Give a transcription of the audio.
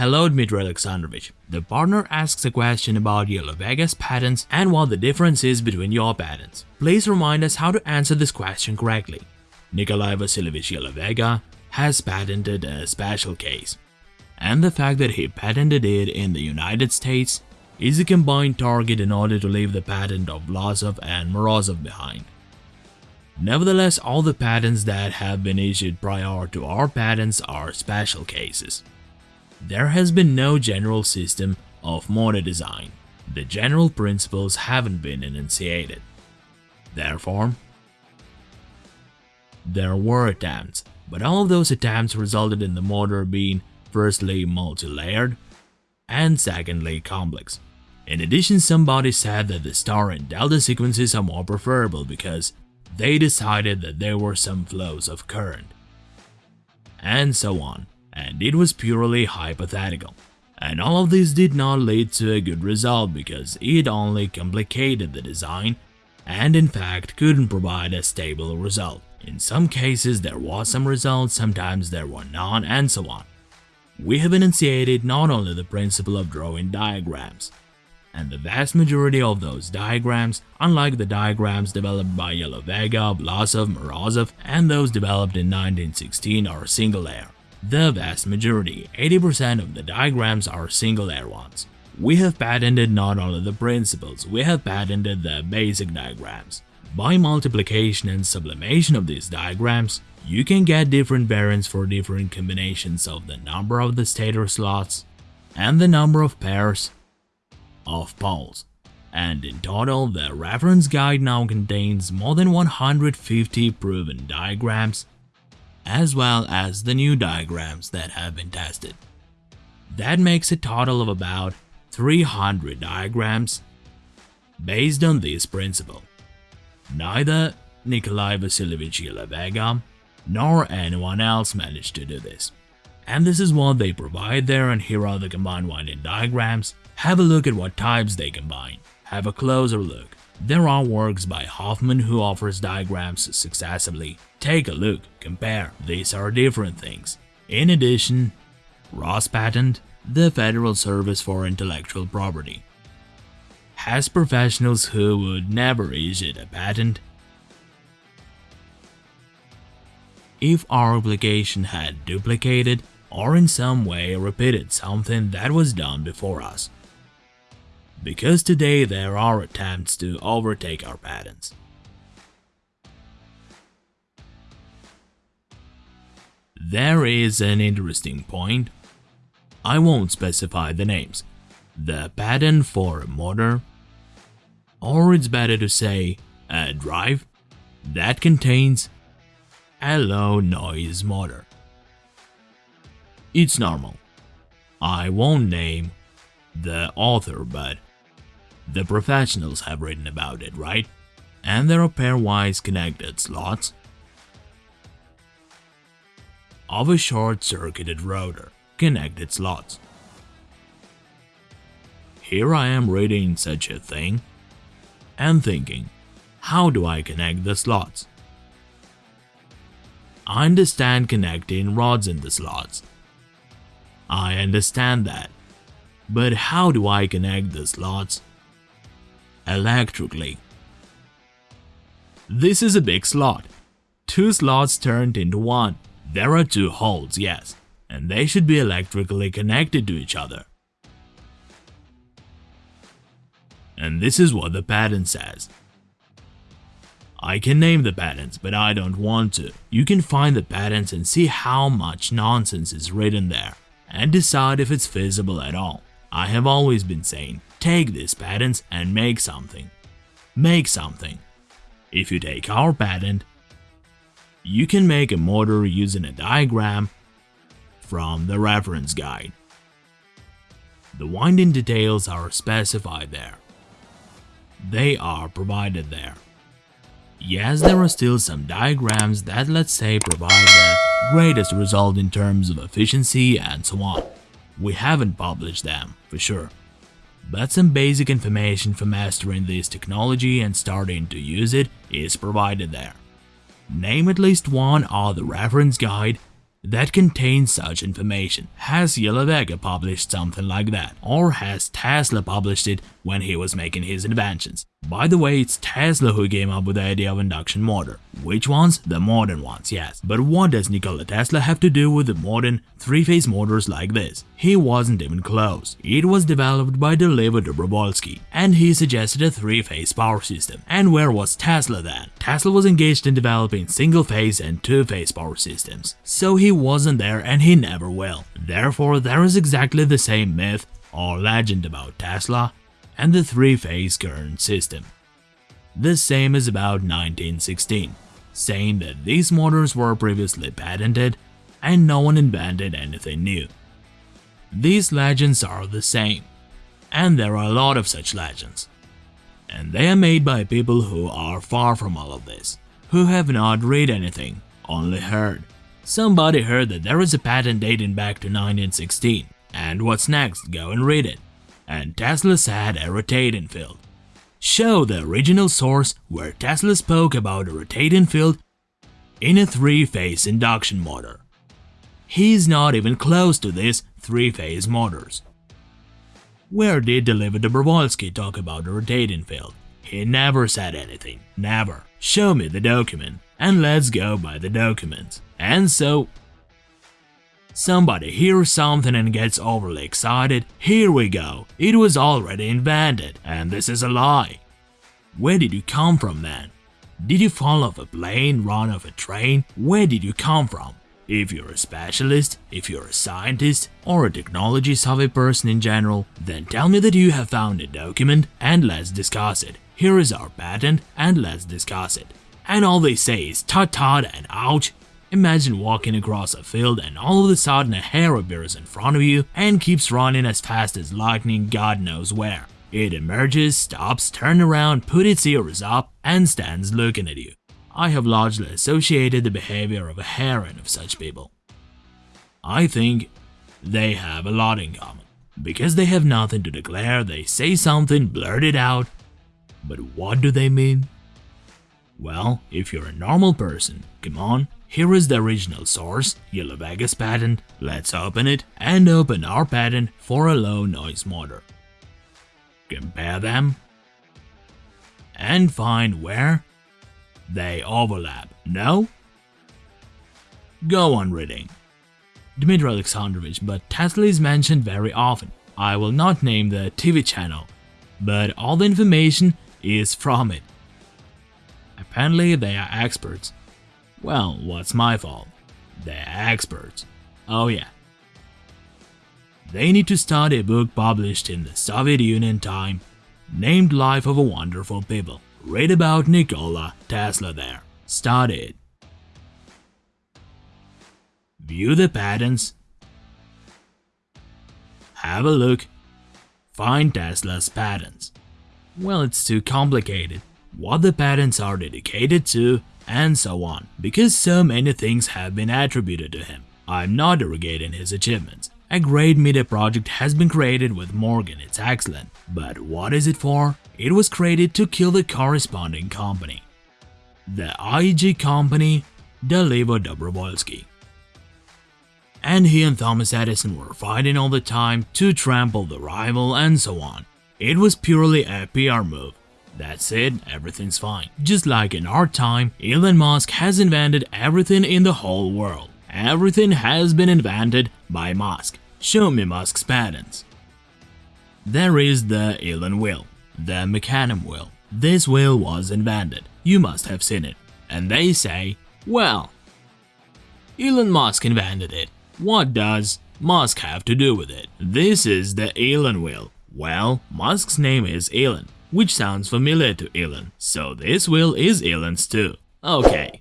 Hello Dmitry Alexandrovich. The partner asks a question about Yalovega's patents and what the difference is between your patents. Please remind us how to answer this question correctly. Nikolai Vasilievich Yalovega has patented a special case. And the fact that he patented it in the United States is a combined target in order to leave the patent of Vlasov and Morozov behind. Nevertheless, all the patents that have been issued prior to our patents are special cases. There has been no general system of motor design. The general principles haven't been enunciated. Therefore, there were attempts, but all of those attempts resulted in the motor being firstly multi-layered and secondly complex. In addition, somebody said that the star and delta sequences are more preferable because they decided that there were some flows of current. And so on, and it was purely hypothetical. And all of this did not lead to a good result because it only complicated the design and in fact couldn't provide a stable result. In some cases there was some results, sometimes there were none, and so on. We have enunciated not only the principle of drawing diagrams, and the vast majority of those diagrams, unlike the diagrams developed by Yalovega, Vlasov, Morozov, and those developed in 1916 are single layer. The vast majority, 80% of the diagrams are single layer ones. We have patented not only the principles, we have patented the basic diagrams. By multiplication and sublimation of these diagrams, you can get different variants for different combinations of the number of the stator slots and the number of pairs of poles. And in total, the reference guide now contains more than 150 proven diagrams, as well as the new diagrams that have been tested. That makes a total of about 300 diagrams based on this principle. Neither Nikolai Vasilievich Yalovega nor anyone else managed to do this. And this is what they provide there and here are the combined winding diagrams have a look at what types they combine. Have a closer look. There are works by Hoffman who offers diagrams successively. Take a look, compare, these are different things. In addition, Rospatent, the Federal Service for Intellectual Property, has professionals who would never issue a patent if our application had duplicated or in some way repeated something that was done before us because today there are attempts to overtake our patents. There is an interesting point. I won't specify the names. The patent for a motor, or it's better to say a drive, that contains a low noise motor. It's normal. I won't name the author, but the professionals have written about it, right? And there are pairwise connected slots of a short-circuited rotor, connected slots. Here I am reading such a thing and thinking, how do I connect the slots? I understand connecting rods in the slots. I understand that. But how do I connect the slots? Electrically. This is a big slot. Two slots turned into one. There are two holes, yes, and they should be electrically connected to each other. And this is what the patent says. I can name the patents, but I don't want to. You can find the patents and see how much nonsense is written there, and decide if it's feasible at all. I have always been saying, take these patents and make something. Make something. If you take our patent, you can make a motor using a diagram from the reference guide. The winding details are specified there. They are provided there. Yes, there are still some diagrams that let's say provide the greatest result in terms of efficiency and so on. We haven't published them, for sure. But some basic information for mastering this technology and starting to use it is provided there. Name at least one other reference guide that contains such information. Has Vega published something like that? Or has Tesla published it when he was making his inventions? By the way, it's Tesla who came up with the idea of induction motor. Which ones? The modern ones, yes. But what does Nikola Tesla have to do with the modern three-phase motors like this? He wasn't even close. It was developed by Dolivo Dobrovolsky, and he suggested a three-phase power system. And where was Tesla then? Tesla was engaged in developing single-phase and two-phase power systems. So he wasn't there and he never will. Therefore, there is exactly the same myth or legend about Tesla and the three-phase current system. The same is about 1916, saying that these motors were previously patented and no one invented anything new. These legends are the same, and there are a lot of such legends. And they are made by people who are far from all of this, who have not read anything, only heard. Somebody heard that there is a patent dating back to 1916, and what's next, go and read it and Tesla said a rotating field. Show the original source where Tesla spoke about a rotating field in a three-phase induction motor. He's not even close to these three-phase motors. Where did Dolivo Dobrovolsky talk about a rotating field? He never said anything, never. Show me the document, and let's go by the document. And so, Somebody hears something and gets overly excited. Here we go. It was already invented, and this is a lie. Where did you come from then? Did you fall off a plane, run off a train? Where did you come from? If you're a specialist, if you're a scientist, or a technology savvy person in general, then tell me that you have found a document and let's discuss it. Here is our patent and let's discuss it. And all they say is tut and ouch Imagine walking across a field and all of a sudden a hare appears in front of you and keeps running as fast as lightning god knows where. It emerges, stops, turns around, puts its ears up, and stands looking at you. I have largely associated the behavior of a hare and of such people. I think they have a lot in common. Because they have nothing to declare, they say something, blurt it out. But what do they mean? Well, if you're a normal person, come on, here is the original source, Yalovega's patent. Let's open it and open our patent for a low noise motor. Compare them and find where they overlap. No? Go on reading. Dmitry Alexandrovich, but Tesla is mentioned very often. I will not name the TV channel, but all the information is from it. Apparently they are experts well, what's my fault? They're experts. Oh yeah. They need to study a book published in the Soviet Union time named Life of a Wonderful People. Read about Nikola Tesla there. Study it. View the patents. Have a look. Find Tesla's patents. Well, it's too complicated. What the patents are dedicated to and so on, because so many things have been attributed to him. I'm not derogating his achievements. A great media project has been created with Morgan, it's excellent. But what is it for? It was created to kill the corresponding company. The IG company, Dolivo Dobrovolsky. And he and Thomas Edison were fighting all the time to trample the rival and so on. It was purely a PR move that's it, everything's fine. Just like in our time, Elon Musk has invented everything in the whole world. Everything has been invented by Musk. Show me Musk's patents. There is the Ilon wheel, the Mecanum wheel. This wheel was invented. You must have seen it. And they say, well, Elon Musk invented it. What does Musk have to do with it? This is the Ilon wheel. Well, Musk's name is Elon which sounds familiar to Ilon, so this wheel is Ilon's too. Okay,